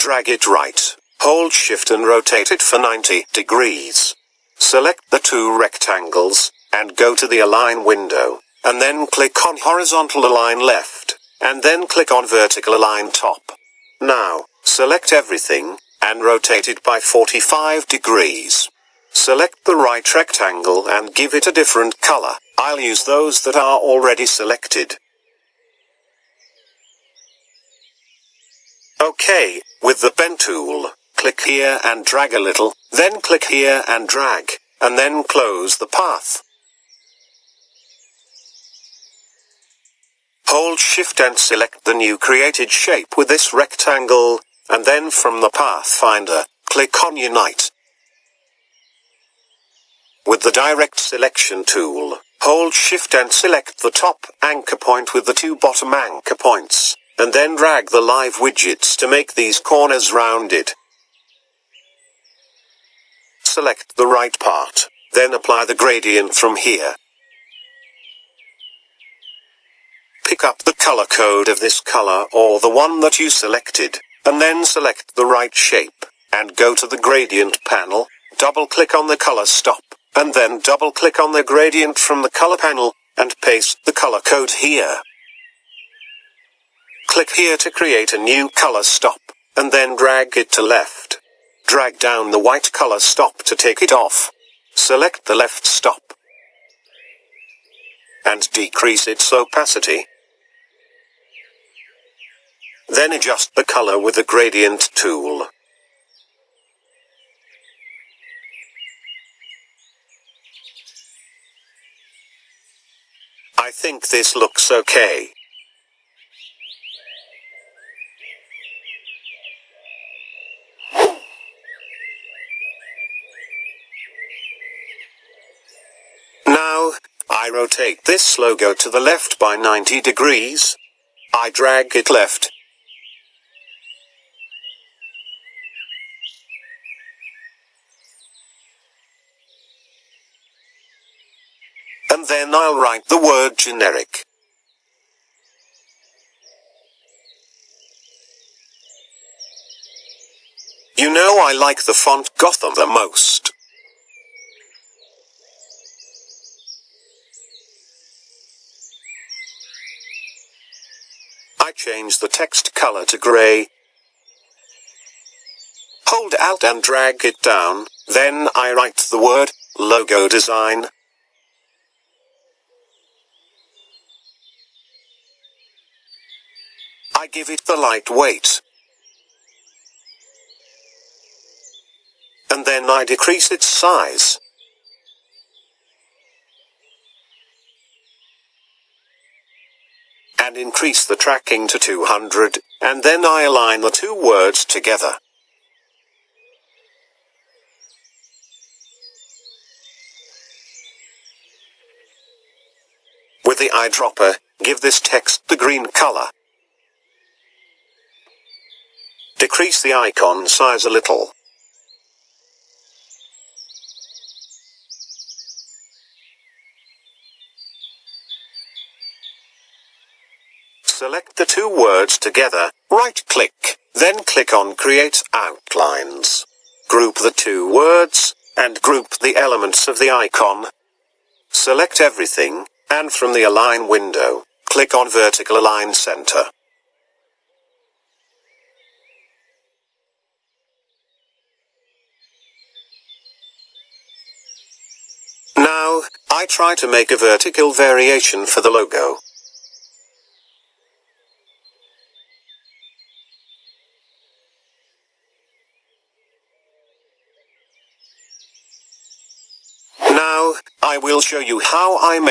Drag it right. Hold shift and rotate it for 90 degrees. Select the two rectangles, and go to the align window, and then click on horizontal align left, and then click on vertical align top. Now, select everything, and rotate it by 45 degrees. Select the right rectangle and give it a different color. I'll use those that are already selected. OK, with the pen tool, click here and drag a little, then click here and drag, and then close the path. Hold shift and select the new created shape with this rectangle, and then from the Pathfinder, click on Unite. With the direct selection tool, hold shift and select the top anchor point with the two bottom anchor points, and then drag the live widgets to make these corners rounded. Select the right part, then apply the gradient from here. Pick up the color code of this color or the one that you selected, and then select the right shape, and go to the gradient panel, double click on the color stop and then double click on the gradient from the color panel, and paste the color code here. Click here to create a new color stop, and then drag it to left. Drag down the white color stop to take it off. Select the left stop, and decrease its opacity. Then adjust the color with the gradient tool. I think this looks okay. Now, I rotate this logo to the left by 90 degrees. I drag it left. and then I'll write the word generic. You know I like the font Gotham the most. I change the text color to gray. Hold Alt and drag it down, then I write the word logo design. I give it the light weight. And then I decrease its size. And increase the tracking to 200, and then I align the two words together. With the eyedropper, give this text the green color. Decrease the icon size a little. Select the two words together, right-click, then click on Create Outlines. Group the two words, and group the elements of the icon. Select everything, and from the Align window, click on Vertical Align Center. Now, I try to make a vertical variation for the logo. Now, I will show you how I make